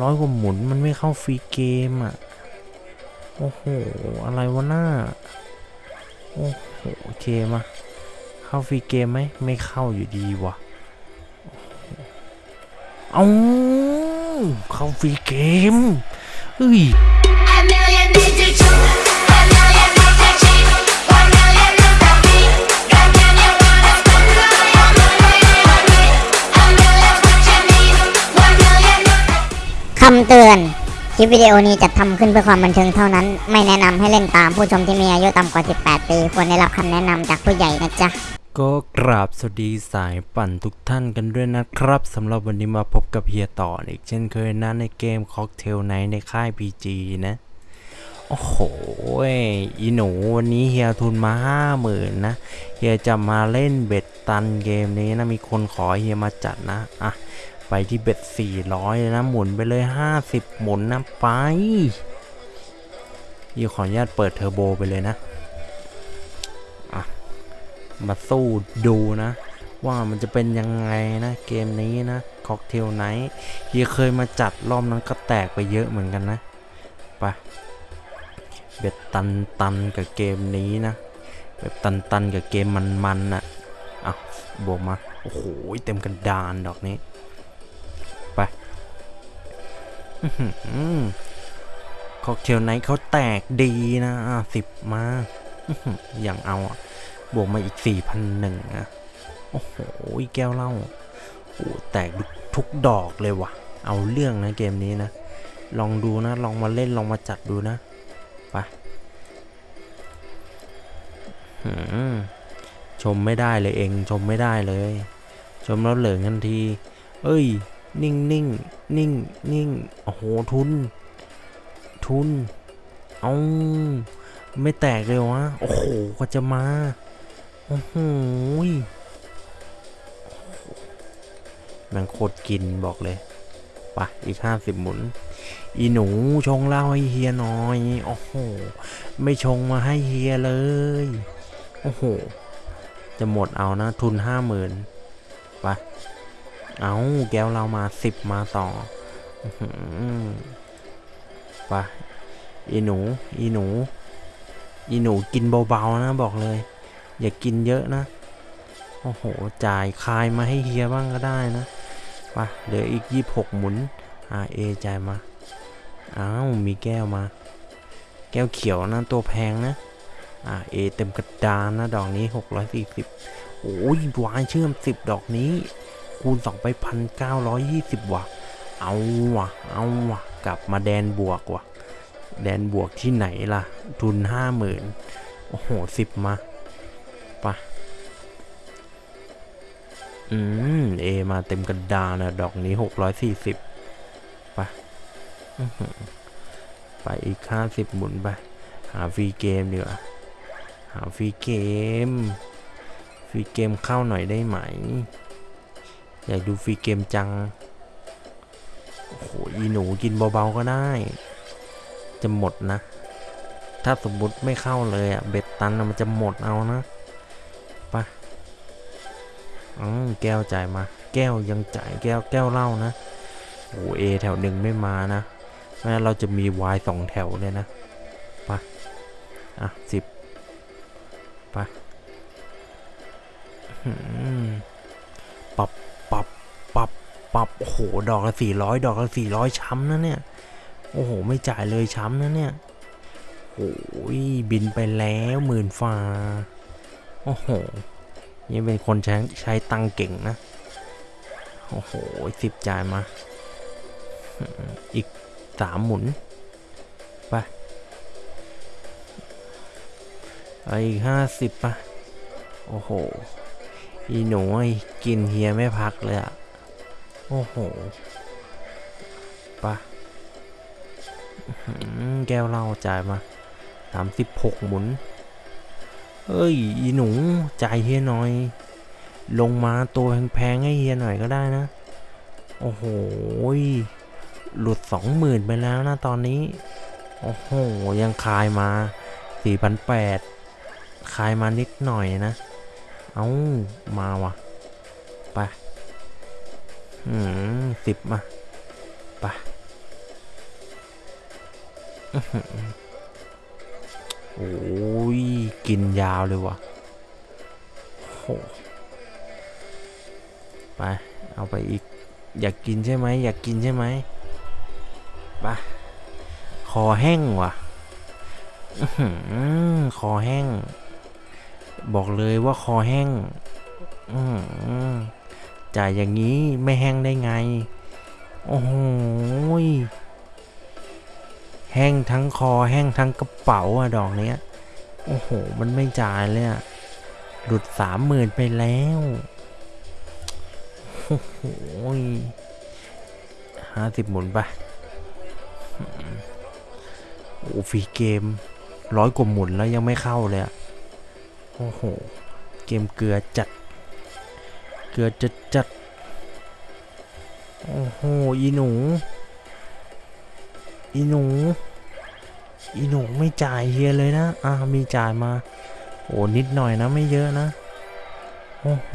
ร้อยกว่าหมุนมันไม่เข้าฟรีเกมอะ โอ้โห อะไรวะหน้า โอ้โหโอเคมาเข้าฟรีเกมไหมไม่เข้าอยู่ดีวะเอาเข้าฟรีเกมเอ้ย คลิปวิดีโอนี้จัดทำขึ้นเพื่อความบันเทิงเท่านั้น ไม่แนะนำให้เล่นตามผู้ชมที่มีอายุต่ำกว่า 18 ปี ควรได้รับคำแนะนำจากผู้ใหญ่นะจ๊ะ ก็กราบสวัสดีสายปั่นทุกท่านกันด้วยนะครับสำหรับวันนี้มาพบกับเฮียต่ออีกเช่นเคยนะในเกมค็อกเทลไนในค่าย PG นะ โอ้โหอีหนูวันนี้เฮียทุนมาห้าหมื่นนะ เฮียจะมาเล่นเบ็ดตันเกมนี้นะมีคนขอเฮียมาจัดนะอะ ไปที่ bet 400เลยนะหมุนไปเลย 50 หมุนนะไปเฮียขออนุญาตเปิดเทอร์โบไปเลยนะอะมาสู้ดูนะ ว่ามันจะเป็นยังไงนะ เกมนี้นะ Cocktail Nights เฮียเคยมาจัดรอบนั้นก็แตกไปเยอะเหมือนกันนะไป bet ตันตันกับเกมนี้นะแบบตันตันกับเกมมันมันน่ะอะบวกมา โอ้โห เต็มกันดานดอกนี้ ค็อกเทลไนท์เขาแตกดีนะสิบมาอย่างเอาอะ บวกมาอีกสี่พันหนึ่งอะ โอ้โห แก้วเหล้าโอ้แตกทุกดอกเลยว่ะ เอาเรื่องนะเกมนี้นะ ลองดูนะ ลองมาเล่น ลองมาจัดดูนะ ไปชมไม่ได้เลยเอง ชมไม่ได้เลย ชมแล้วเหลืองทันที เอ้ย นิ่งนิ่ง นิ่งนิ่งโอ้โหทุน ทุน เอาไม่แตกเลยวะโอ้โหกว่าจะมา โอ้โหแมันโคตรกินบอกเลยไปอีกห้าสิบหมุน อีหนูชงเหล้าให้เฮียหน่อย โอ้โห ไม่ชงมาให้เฮียเลย โอ้โห จะหมดเอานะ ทุนห้าหมื่นไป เอาแก้วเรามาสิบมาต่อไปอีหนู อีหนู อีหนูกินเบาๆนะบอกเลย อย่ากินเยอะนะ โอ้โห จ่ายคายมาให้เฮียบ้างก็ได้นะไปเหลืออีกยี่หกหมุน RA จ่ายมา อ้าว มีแก้วมา แก้วเขียวนะตัวแพงนะ RA เอเต็มกระดานนะ ดอกนี้640โอ้ยวายเชื่อม10ดอกนี้ คูณ 2 ไปพันเก้าร้อยยี่สิบว่ะ เอาว่ะ เอาว่ะ กลับมาแดนบวกว่ะ แดนบวกที่ไหนล่ะ ทุนห้าหมื่นโอ้โหสิบมาปะอืม เอ มาเต็มกระดานนะดอกนี้หกร้อยสี่สิบปอื้อหือไปอีกห้าสิบหมุนไป หา free game ดีกว่าหา free game free game เข้าหน่อยได้ไหม อยากดู free game จัง โอ้โหอีหนูกินเบาๆก็ได้ จะหมดนะ ถ้าสมมุติไม่เข้าเลยอะ bet ตันมันจะหมดเอานะไปะอืมแก้วจ่ายมา แก้วยังจ่ายแก้วแก้วเหล้านะโอ้เอแถวหนึ่งไม่มานะแม้นเราจะมีวายสองแถวเลยนะไปะอะสิบไปะอื้อหือปับปับ ปับโอ้โหดอกละสี่ร้อยดอกละสี่ร้อยช้ำนะเนี่ยโอ้โห ไม่จ่ายเลยช้ำนะเนี่ยโอ้ยบินไปแล้วหมื่นฟ้าโอ้โหยังเป็นคนใช้ใช้ตังเก่งนะโอ้โหสิบจ่ายมา อีกสามหมุนไปอีกห้าสิบปะโอ้โห อีหนูไอ้กินเฮียไม่พักเลยอะ โอ้โหไปะแก้วเหล้าจ่ายมาสามสิบหกหมุน เอ้ย อีหนู จ่ายเฮียหน่อย ลงมาตัวแพงๆให้เฮียหน่อยก็ได้นะ โอ้โห หลุดสองหมื่นไปแล้วนะตอนนี้ โอ้โห ยังคายมาสี่พันแปดคายมานิดหน่อยนะ เอามาวะไป อืมสิบมาไปอื้อหือโอ้ย กินยาวเลยวะโหไป เอาไปอีก อยากกินใช่ไหม อยากกินใช่ไหมไปคอแห้งว่ะอื้อหือคอแห้ง บอกเลยว่าคอแห้ง อือหือ จ่ายอย่างนี้ไม่แห้งได้ไง โอ้โหแห้งทั้งคอแห้งทั้งกระเป๋าอะดอกเนี้ย โอ้โห มันไม่จ่ายเลยอะหลุดสามหมื่นไปแล้ว โอ้โหห้าสิบหมุนไปโอ้ฟรีเกมร้อยกว่าหมุนแล้วยังไม่เข้าเลยอะโอ้โห เกมเกลือจัด เกลือจัดจัดโอ้โห อีหนู อีหนู อีหนูไม่จ่ายเฮียเลยนะ อ่ามีจ่ายมา โอ้นิดหน่อยนะไม่เยอะนะ โอ้โห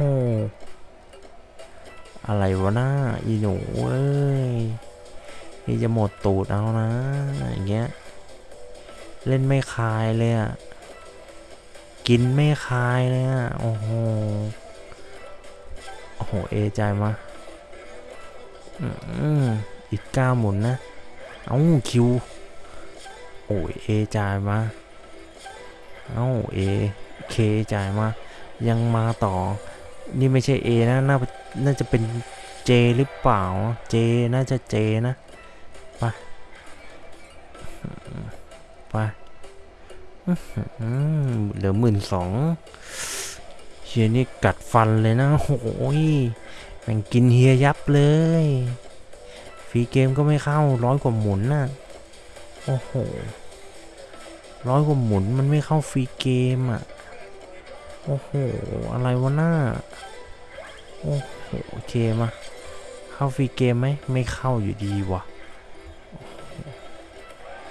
อะไรวะน้าอีหนูเอ้ยนี่จะหมดตูดเอานะอย่างเงี้ย เล่นไม่คายเลยอะกินไม่คายเลยอะโอ้โห โอ้โห เอใจายมาอืมอีกเก้าหมุนนะ เอาคิว โอ้ยเอจ่ายมา เอาเอเคจ่ายมา ยังมาต่อ นี่ไม่ใช่เอนะน่าน่าจะเป็นเจหรือเปล่า เจน่าจะเจนะไปไปเหลือหมื่นสอง ฮียนี่กัดฟันเลยนะโอ้ยแม่งกินเฮียยับเลย ฟรีเกมก็ไม่เข้าร้อยกว่าหมุนน่ะ โอ้โหร้อยกว่าหมุนมันไม่เข้าฟรีเกมอะ โอ้โห อะไรวะหน้า โอ้โหโอเคมาเข้าฟรีเกมไหมไม่เข้าอยู่ดีว่ะ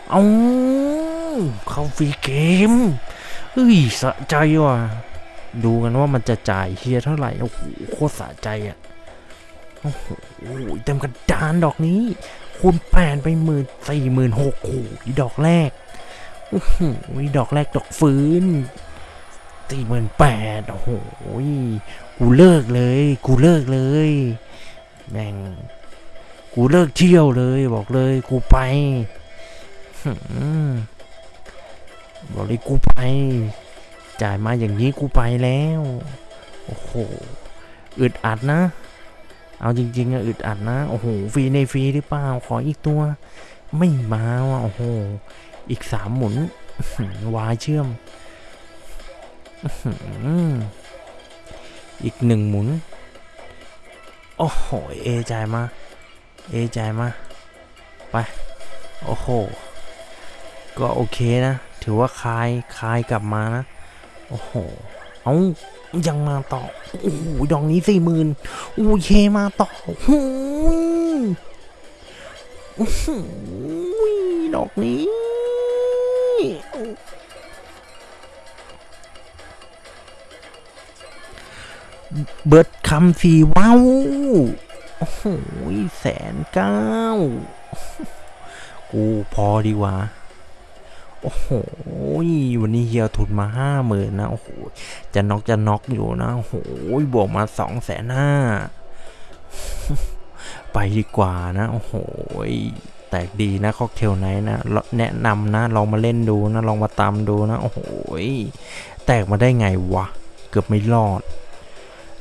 เอาเข้าฟรีเกมเฮ้ยสะใจว่ะ ดูกันว่ามันจะจ่ายเฮียเท่าไหร่ โอ้โห โคตรสะใจอะ โอ้โหเต็มกระดานดอกนี้ คูณแปดไปหมื่นสี่หมื่นหกโอ้โหดอกแรก โอ้โหดอกแรกดอกฟื้นสี่หมื่นแปดโอ้โห กูเลิกเลย กูเลิกเลย แม่ง กูเลิกเที่ยวเลย บอกเลย กูไปบอกเลยกูไป จ่ายมาอย่างนี้กูไปแล้ว โอ้โห อึดอัดนะ เอาจริงๆอะอึดอัดนะ โอ้โห ฟรีในฟรีหรือเปล่า ขออีกตัว ไม่มาว่ะ โอ้โห อีกสามหมุน วายเชื่อมอื้อหืออีกหนึ่งหมุน โอ้โห เอจ่ายมา เอจ่ายมา ไป โอ้โห ก็โอเคนะ ถือว่าคลาย คลายกลับมานะ โอ้โห เอายังมาต่อ โอ้โห ดอกนี้สี่หมื่นโอ้ยเคมาต่อหูยโอ้โหดอกนี้ เบิร์ดคำสีว้าวโอ้โหแสนเก้า กูพอดีว่า โอ้โห วันนี้เฮียทุนมาห้าหมื่นนะ โอ้โห จะน็อกจะน็อกอยู่นะ โอ้โห บวกมาสองแสนห้า ไปดีกว่านะ โอ้โห แตกดีนะค็อกเทลไนท์นะ แนะนำนะ ลองมาเล่นดูนะ ลองมาตามดูนะ โอ้โห แตกมาได้ไงวะ เกือบไม่รอด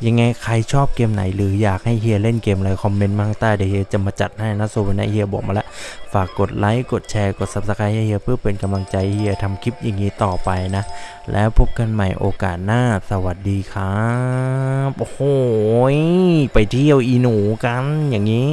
ยังไงใครชอบเกมไหนหรืออยากให้เฮียเล่นเกมอะไรคอมเมนต์มาข้างใต้เดี๋ยวเฮียจะมาจัดให้นะโซวันนี้เฮียบอกมาแล้ว ฝากกดไลค์กดแชร์กด subscribe ให้เฮียเพื่อเป็นกำลังใจเฮียทำคลิปอย่างนี้ต่อไปนะ แล้วพบกันใหม่โอกาสหน้าสวัสดีครับ โอ้โหไปเที่ยวอีหนูกันอย่างนี้